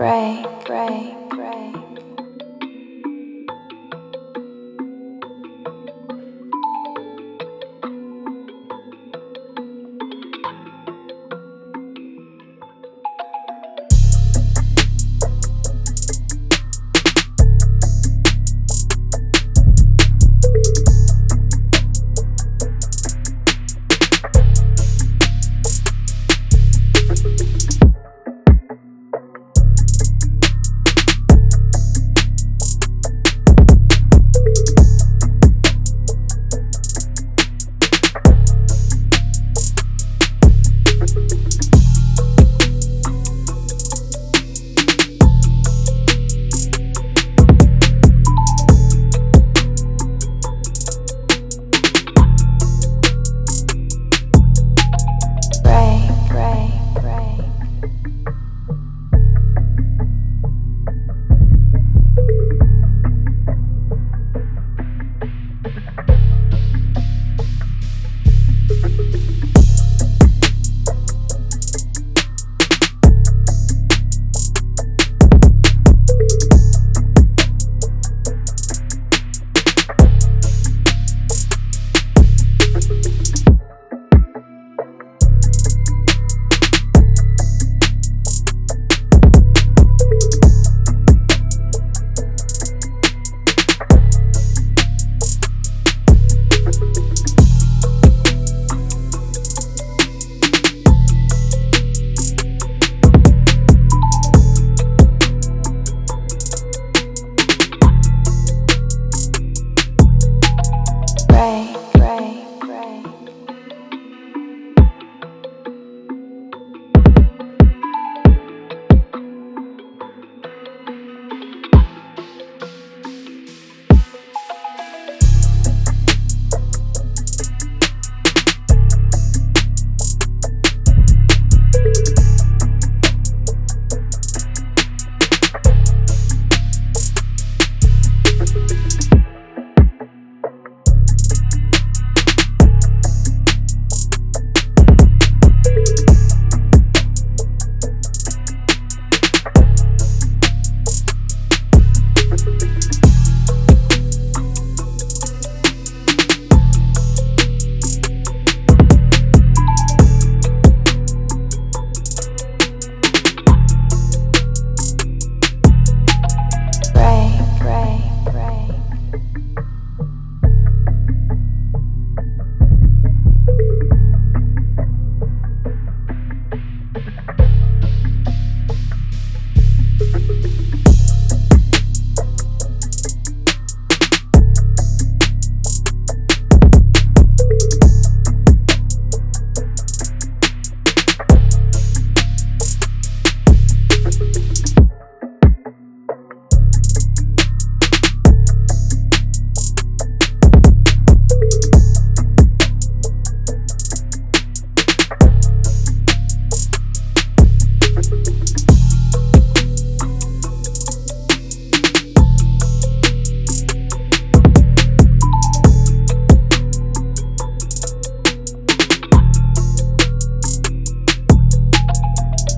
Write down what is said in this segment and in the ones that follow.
Gray,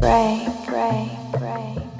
Gray, gray, gray.